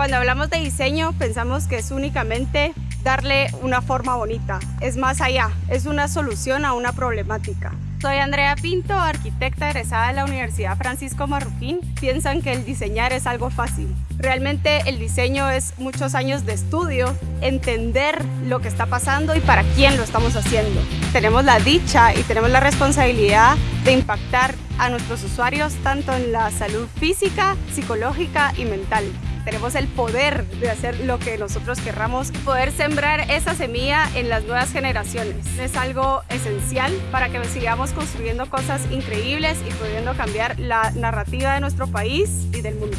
Cuando hablamos de diseño pensamos que es únicamente darle una forma bonita. Es más allá, es una solución a una problemática. Soy Andrea Pinto, arquitecta egresada de la Universidad Francisco Marroquín. Piensan que el diseñar es algo fácil. Realmente el diseño es muchos años de estudio, entender lo que está pasando y para quién lo estamos haciendo. Tenemos la dicha y tenemos la responsabilidad de impactar a nuestros usuarios tanto en la salud física, psicológica y mental tenemos el poder de hacer lo que nosotros querramos, poder sembrar esa semilla en las nuevas generaciones. Es algo esencial para que sigamos construyendo cosas increíbles y pudiendo cambiar la narrativa de nuestro país y del mundo.